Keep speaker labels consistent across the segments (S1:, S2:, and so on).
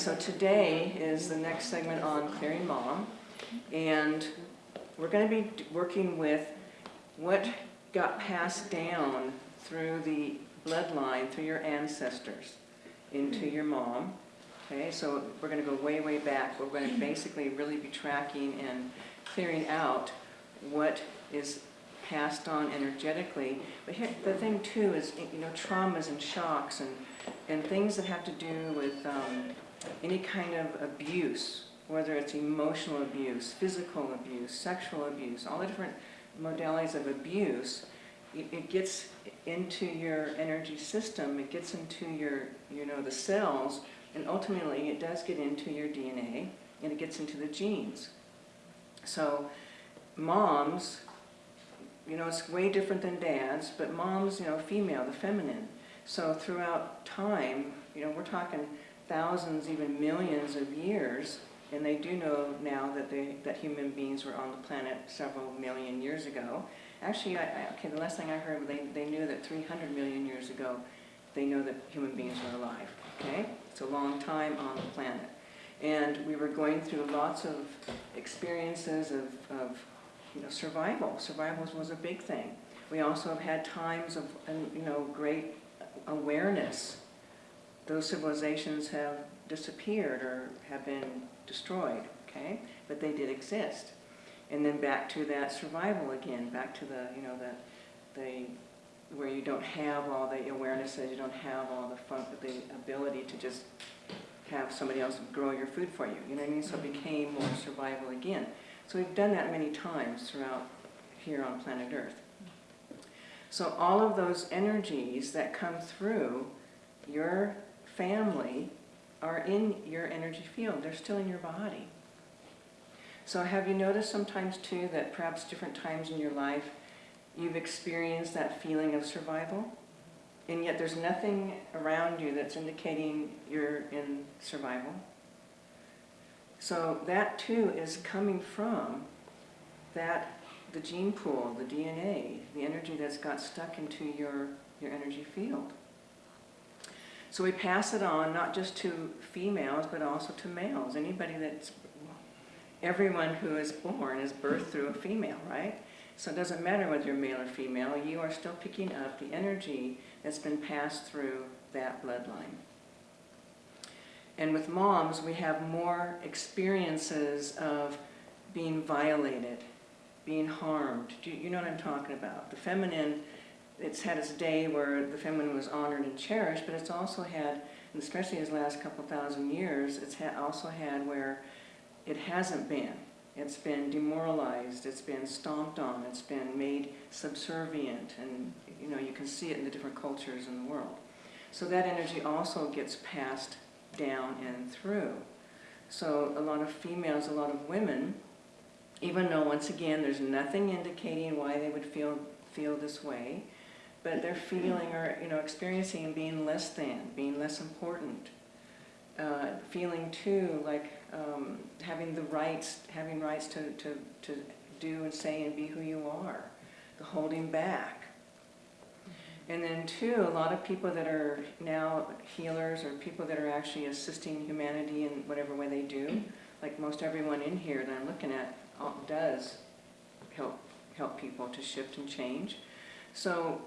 S1: so today is the next segment on Clearing Mom, and we're going to be working with what got passed down through the bloodline, through your ancestors, into your mom. Okay, so we're going to go way, way back. We're going to basically really be tracking and clearing out what is passed on energetically. But here, the thing too is, you know, traumas and shocks and, and things that have to do with um, any kind of abuse, whether it's emotional abuse, physical abuse, sexual abuse, all the different modalities of abuse, it, gets into your energy system, it gets into your, you know, the cells, and ultimately it does get into your DNA, and it gets into the genes. So moms, you know, it's way different than dads, but moms, you know, female, the feminine. So throughout time, you know, we're talking thousands, even millions of years, and they do know now that they that human beings were on the planet several million years ago. Actually, I, I, okay, the last thing I heard, they, they knew that 300 million years ago, they know that human beings were alive, okay? It's a long time on the planet. And we were going through lots of experiences of, of you know, survival. Survival was a big thing. We also have had times of, you know, great awareness. Those civilizations have disappeared or have been destroyed, okay? But they did exist. And then back to that survival again, back to the, you know, the, the where you don't have all the awarenesses, you don't have all the fun, the ability to just have somebody else grow your food for you. You know what I mean? So it mm-hmm. became more survival again. So we've done that many times throughout here on planet Earth. So all of those energies that come through your family are in your energy field. They're still in your body. So have you noticed sometimes too that perhaps different times in your life you've experienced that feeling of survival? And yet there's nothing around you that's indicating you're in survival. So that too is coming from that, the gene pool, the DNA, the energy that's got stuck into your, your energy field. So we pass it on not just to females, but also to males. Anybody that's, everyone who is born is birthed through a female, right? So it doesn't matter whether you're male or female, you are still picking up the energy that's been passed through that bloodline. And with moms, we have more experiences of being violated, being harmed. Do you, you know what I'm talking about? The feminine, it's had its day where the feminine was honored and cherished, but it's also had, and especially in the last couple thousand years, it's ha also had where it hasn't been. It's been demoralized, it's been stomped on, it's been made subservient, and you know, you can see it in the different cultures in the world. So that energy also gets passed down and through. So a lot of females, a lot of women, even though once again there's nothing indicating why they would feel feel this way, but they're feeling or you know experiencing being less than, being less important, uh, feeling too like um, having the rights, having rights to, to, to do and say and be who you are, the holding back. And then too, a lot of people that are now healers or people that are actually assisting humanity in whatever way they do, like most everyone in here that I'm looking at does help, help people to shift and change. So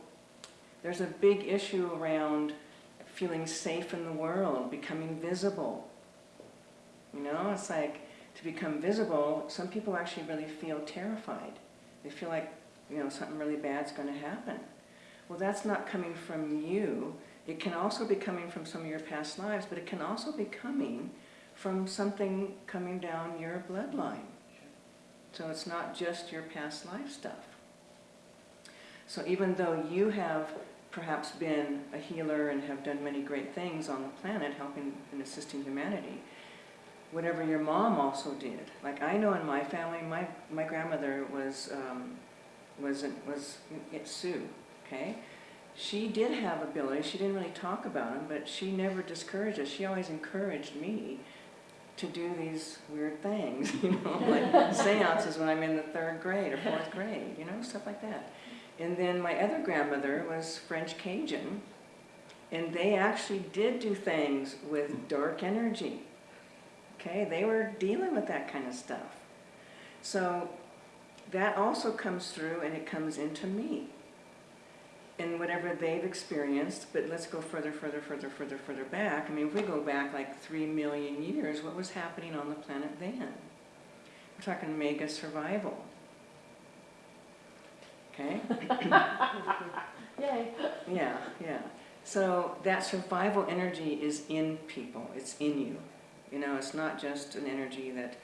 S1: there's a big issue around feeling safe in the world, becoming visible. You know, it's like to become visible, some people actually really feel terrified. They feel like, you know, something really bad's going to happen. Well, that's not coming from you. It can also be coming from some of your past lives, but it can also be coming from something coming down your bloodline. So it's not just your past life stuff. So even though you have perhaps been a healer and have done many great things on the planet, helping and assisting humanity, whatever your mom also did. Like I know in my family, my, my grandmother was, um, was, was Sioux, okay? She did have abilities, she didn't really talk about them, but she never discouraged us. She always encouraged me to do these weird things, you know, like seances when I'm in the third grade or fourth grade, you know, stuff like that. And then my other grandmother was French Cajun, and they actually did do things with dark energy. Okay, they were dealing with that kind of stuff. So that also comes through and it comes into me. And whatever they've experienced, but let's go further, further, further, further, further back. I mean, if we go back like three million years, what was happening on the planet then? We're talking mega survival. Okay?
S2: Yay.
S1: Yeah, yeah. So that survival energy is in people. It's in you. You know, it's not just an energy that,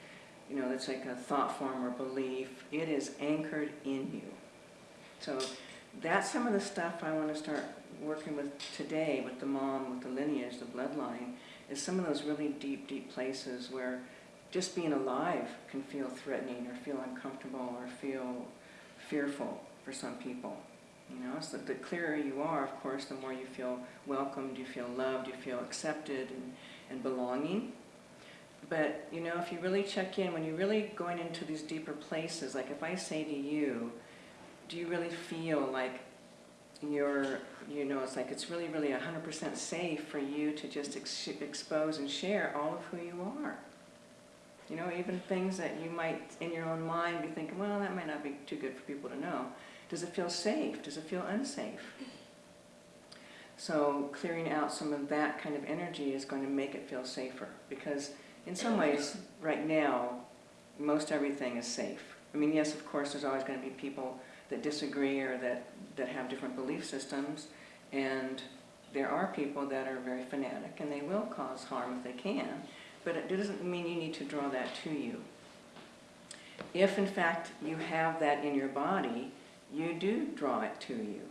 S1: you know, that's like a thought form or belief. It is anchored in you. So that's some of the stuff I want to start working with today with the mom, with the lineage, the bloodline, is some of those really deep, deep places where just being alive can feel threatening or feel uncomfortable or feel fearful for some people. You know, so the clearer you are, of course, the more you feel welcomed, you feel loved, you feel accepted and, and belonging. But, you know, if you really check in, when you're really going into these deeper places, like if I say to you, do you really feel like you're, you know, it's like it's really, really 100% safe for you to just ex expose and share all of who you are? You know, even things that you might, in your own mind, be thinking, well, that might not be too good for people to know. Does it feel safe? Does it feel unsafe? So clearing out some of that kind of energy is going to make it feel safer because in some ways, right now, most everything is safe. I mean, yes, of course, there's always going to be people that disagree or that, that have different belief systems, and there are people that are very fanatic and they will cause harm if they can, but it doesn't mean you need to draw that to you. If, in fact, you have that in your body, you do draw it to you.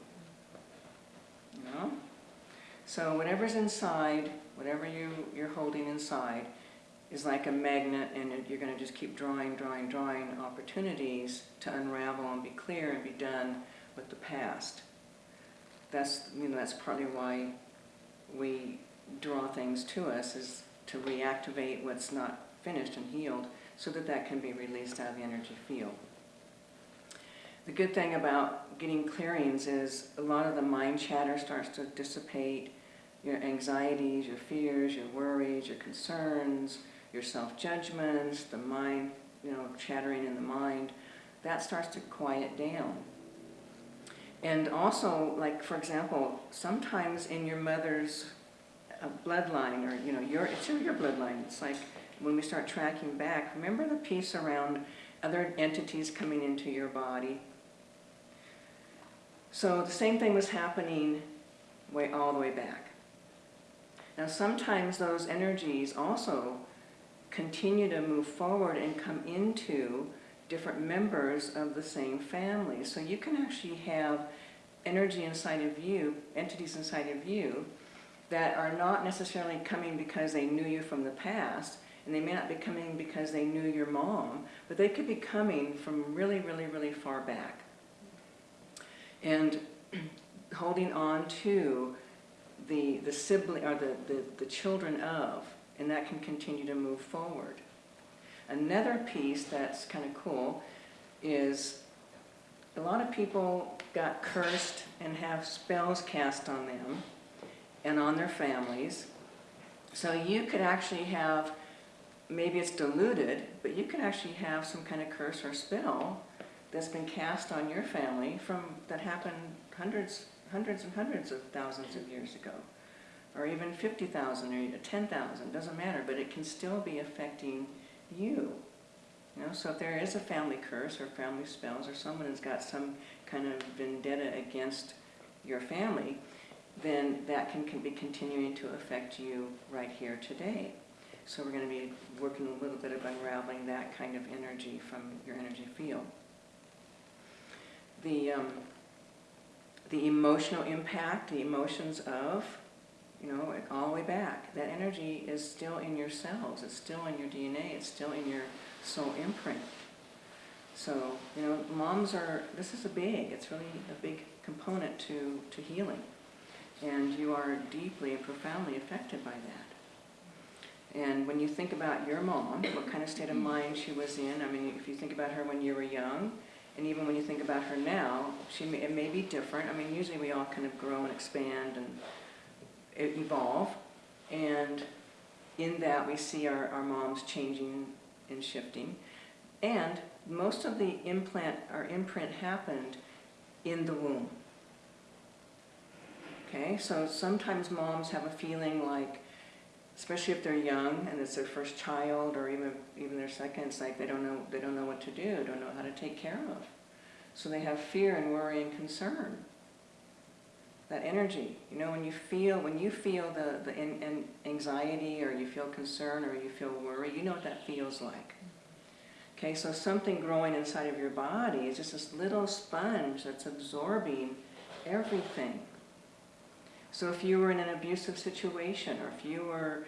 S1: You know? So whatever's inside, whatever you, you're holding inside, is like a magnet and you're going to just keep drawing, drawing, drawing opportunities to unravel and be clear and be done with the past. That's, you know, that's partly why we draw things to us, is to reactivate what's not finished and healed so that that can be released out of the energy field. The good thing about getting clearings is a lot of the mind chatter starts to dissipate, your anxieties, your fears, your worries, your concerns, your self-judgments, the mind, you know, chattering in the mind, that starts to quiet down. And also, like, for example, sometimes in your mother's uh, bloodline, or, you know, your, it's in your bloodline, it's like when we start tracking back, remember the piece around other entities coming into your body? So the same thing was happening way all the way back. Now sometimes those energies also continue to move forward and come into different members of the same family. So you can actually have energy inside of you, entities inside of you, that are not necessarily coming because they knew you from the past, and they may not be coming because they knew your mom, but they could be coming from really, really, really far back. And holding on to the, the sibling, or the, the, the children of, and that can continue to move forward. Another piece that's kind of cool is a lot of people got cursed and have spells cast on them and on their families. So you could actually have, maybe it's diluted, but you could actually have some kind of curse or spell that's been cast on your family from that happened hundreds, hundreds and hundreds of thousands of years ago or even 50,000 or 10,000, doesn't matter, but it can still be affecting you. You know, so if there is a family curse or family spells or someone has got some kind of vendetta against your family, then that can, can be continuing to affect you right here today. So we're going to be working a little bit of unraveling that kind of energy from your energy field. The, um, the emotional impact, the emotions of you know, all the way back. That energy is still in your cells, it's still in your DNA, it's still in your soul imprint. So, you know, moms are, this is a big, it's really a big component to, to healing. And you are deeply and profoundly affected by that. And when you think about your mom, what kind of state of mm. mind she was in, I mean, if you think about her when you were young, and even when you think about her now, she may, it may be different. I mean, usually we all kind of grow and expand and evolve. And in that we see our, our moms changing and shifting. And most of the implant, our imprint happened in the womb. Okay, so sometimes moms have a feeling like, especially if they're young and it's their first child or even even their second, it's like they don't know they don't know what to do, don't know how to take care of. So they have fear and worry and concern. That energy, you know, when you feel when you feel the the in, in anxiety or you feel concern or you feel worry, you know what that feels like. Okay, so something growing inside of your body is just this little sponge that's absorbing everything. So if you were in an abusive situation, or if you were,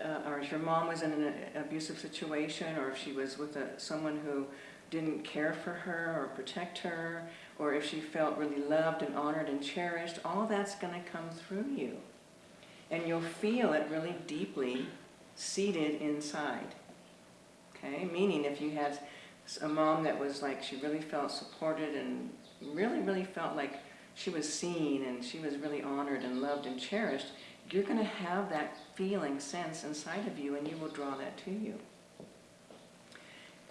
S1: uh, or if your mom was in an abusive situation, or if she was with a, someone who didn't care for her or protect her, or if she felt really loved and honored and cherished, all that's going to come through you. And you'll feel it really deeply seated inside. Okay, meaning if you had a mom that was like, she really felt supported and really, really felt like she was seen and she was really honored and loved and cherished, you're going to have that feeling, sense inside of you and you will draw that to you.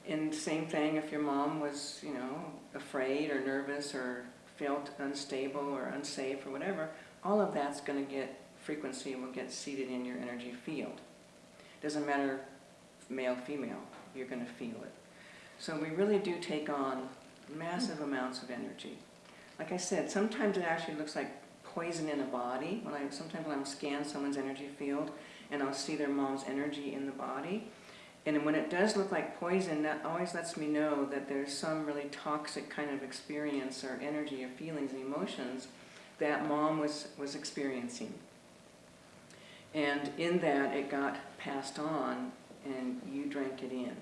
S1: And same thing if your mom was, you know, afraid or nervous or felt unstable or unsafe or whatever, all of that's going to get frequency will get seated in your energy field. Doesn't matter male, female, you're going to feel it. So we really do take on massive amounts of energy. Like I said, sometimes it actually looks like poison in a body. When I sometimes when I'm scan someone's energy field and I'll see their mom's energy in the body. And when it does look like poison, that always lets me know that there's some really toxic kind of experience or energy or feelings and emotions that mom was, was experiencing. And in that, it got passed on and you drank it in.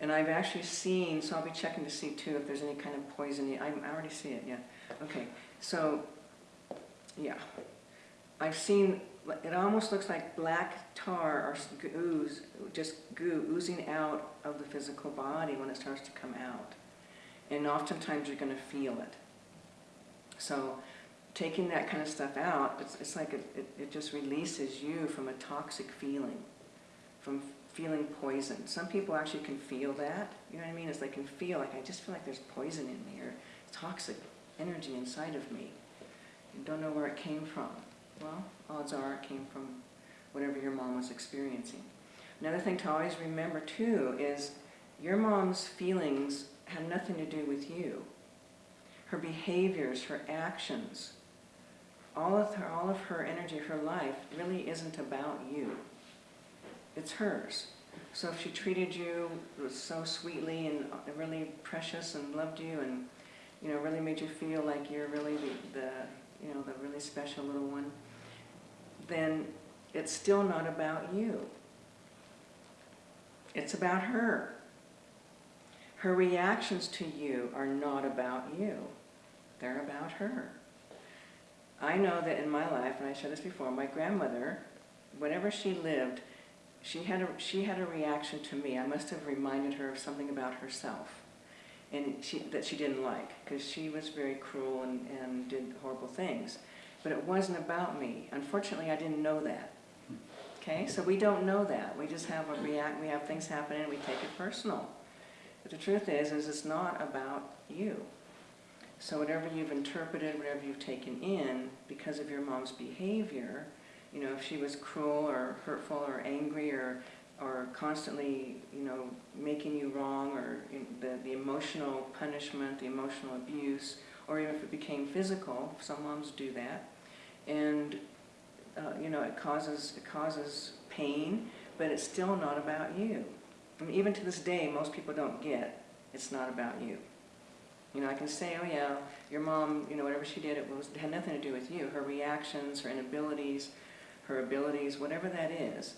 S1: And I've actually seen, so I'll be checking to see too if there's any kind of poison. I, already see it, yeah. Okay, so, yeah. I've seen, it almost looks like black tar or ooze, just goo oozing out of the physical body when it starts to come out. And oftentimes you're going to feel it. So taking that kind of stuff out, it's, it's like it, it, it just releases you from a toxic feeling, from feeling poison. Some people actually can feel that, you know what I mean? It's they can feel like, I just feel like there's poison in me or toxic energy inside of me. Don't know where it came from. Well, odds are it came from whatever your mom was experiencing. Another thing to always remember too is your mom's feelings have nothing to do with you. Her behaviors, her actions, all of her, all of her energy, her life really isn't about you. It's hers. So if she treated you so sweetly and uh, really precious and loved you and you know really made you feel like you're really the, the you know the really special little one, then it's still not about you. It's about her. Her reactions to you are not about you. They're about her. I know that in my life, and I said this before, my grandmother, whenever she lived, she had a, she had a reaction to me. I must have reminded her of something about herself and she, that she didn't like because she was very cruel and, and did horrible things. But it wasn't about me. Unfortunately, I didn't know that. Okay, so we don't know that. We just have a react. We have things happening and we take it personal. But the truth is, is it's not about you. So whatever you've interpreted, whatever you've taken in, because of your mom's behavior, you know, if she was cruel or hurtful or angry or or constantly, you know, making you wrong or the, the emotional punishment, the emotional abuse, or even if it became physical, some moms do that. And, uh, you know, it causes, it causes pain, but it's still not about you. I mean, even to this day, most people don't get it's not about you. You know, I can say, oh yeah, your mom, you know, whatever she did, it, was, it had nothing to do with you. Her reactions, her inabilities, her abilities, whatever that is,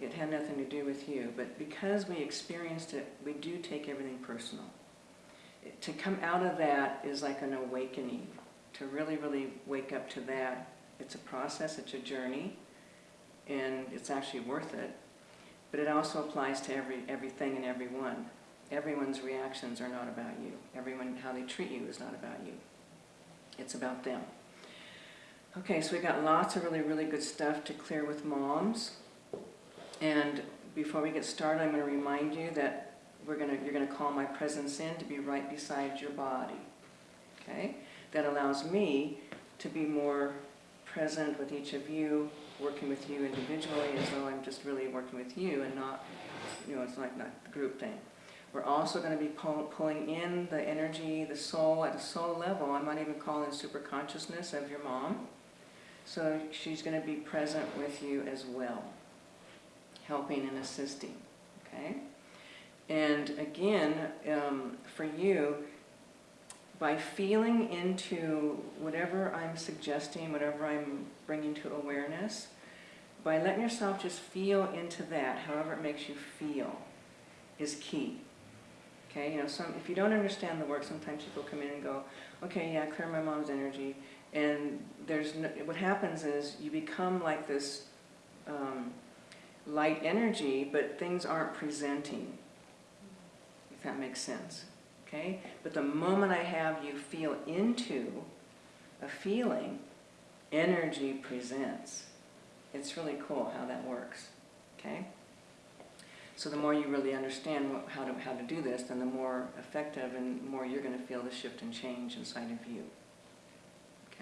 S1: it had nothing to do with you. But because we experienced it, we do take everything personal. To come out of that is like an awakening. To really, really wake up to that, it's a process, it's a journey, and it's actually worth it. But it also applies to every everything and everyone. Everyone's reactions are not about you. Everyone, how they treat you is not about you. It's about them. Okay, so we got lots of really, really good stuff to clear with moms. And before we get started, I'm going to remind you that we're going to, you're going to call my presence in to be right beside your body. Okay? That allows me to be more present with each of you, working with you individually as though I'm just really working with you and not, you know, it's like not the group thing. We're also going to be pull, pulling in the energy, the soul at a soul level. I might even call in super consciousness of your mom. So she's going to be present with you as well, helping and assisting. Okay? And again, um, for you, by feeling into whatever I'm suggesting, whatever I'm bringing to awareness, by letting yourself just feel into that, however it makes you feel, is key. Okay, you know, some, if you don't understand the work, sometimes people come in and go, okay, yeah, clear my mom's energy. And there's no, what happens is you become like this um, light energy, but things aren't presenting, if that makes sense. Okay? But the moment I have you feel into a feeling, energy presents. It's really cool how that works. Okay? So the more you really understand what, how, to, how to do this, then the more effective and more you're going to feel the shift and change inside of you.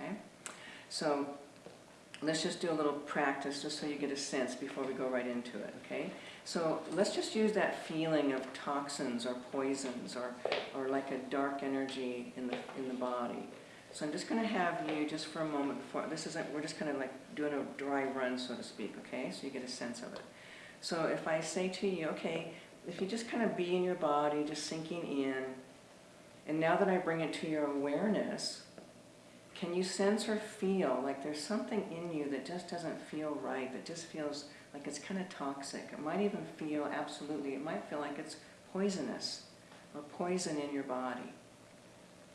S1: Okay? So let's just do a little practice just so you get a sense before we go right into it, okay? So let's just use that feeling of toxins or poisons or, or like a dark energy in the, in the body. So I'm just going to have you just for a moment before, this isn't, we're just kind of like doing a dry run, so to speak, okay? So you get a sense of it. So if I say to you, okay, if you just kind of be in your body, just sinking in, and now that I bring it to your awareness, can you sense or feel like there's something in you that just doesn't feel right, that just feels like it's kind of toxic? It might even feel, absolutely, it might feel like it's poisonous or poison in your body.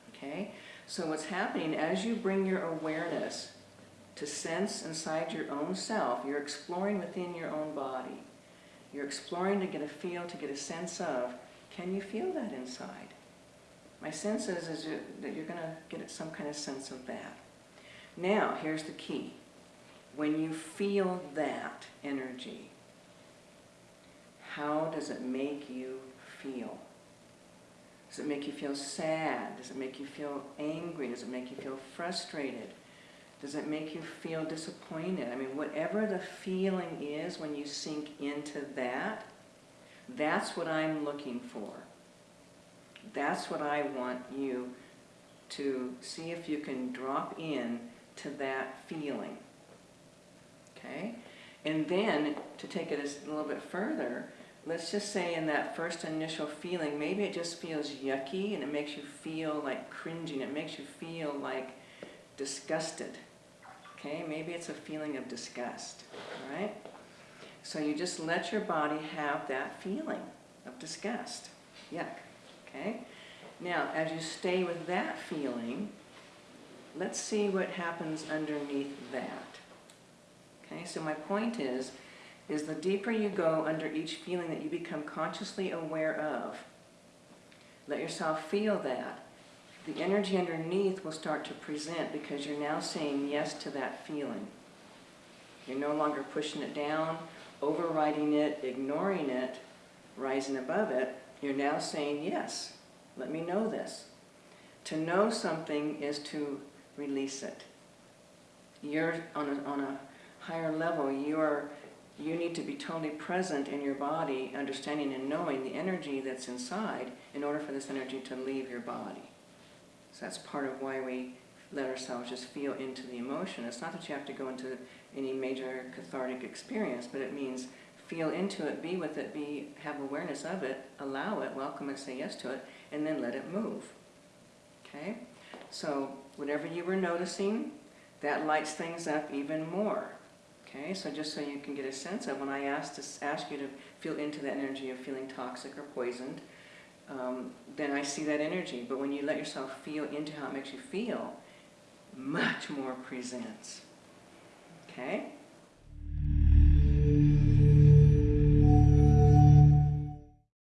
S1: Okay? So what's happening, as you bring your awareness to sense inside your own self, you're exploring within your own body. You're exploring to get a feel, to get a sense of, can you feel that inside? My sense is, is that you're going to get some kind of sense of that. Now, here's the key. When you feel that energy, how does it make you feel? Does it make you feel sad? Does it make you feel angry? Does it make you feel frustrated? Does it make you feel disappointed? I mean, whatever the feeling is when you sink into that, that's what I'm looking for. That's what I want you to see if you can drop in to that feeling. Okay? And then, to take it a little bit further, let's just say in that first initial feeling, maybe it just feels yucky and it makes you feel like cringing. It makes you feel like disgusted. Okay, maybe it's a feeling of disgust, right? So you just let your body have that feeling of disgust. Yuck. Okay? Now, as you stay with that feeling, let's see what happens underneath that. Okay, so my point is, is the deeper you go under each feeling that you become consciously aware of, let yourself feel that, the energy underneath will start to present because you're now saying yes to that feeling. You're no longer pushing it down, overriding it, ignoring it, rising above it. You're now saying yes. Let me know this. To know something is to release it. You're on a, on a higher level. You're, you need to be totally present in your body, understanding and knowing the energy that's inside in order for this energy to leave your body. So that's part of why we let ourselves just feel into the emotion. It's not that you have to go into any major cathartic experience, but it means feel into it, be with it, be have awareness of it, allow it, welcome it, say yes to it, and then let it move. Okay? So whatever you were noticing, that lights things up even more. Okay, so just so you can get a sense of when I ask to ask you to feel into that energy of feeling toxic or poisoned, um, then I see that energy. But when you let yourself feel into how it makes you feel, much more presents. Okay?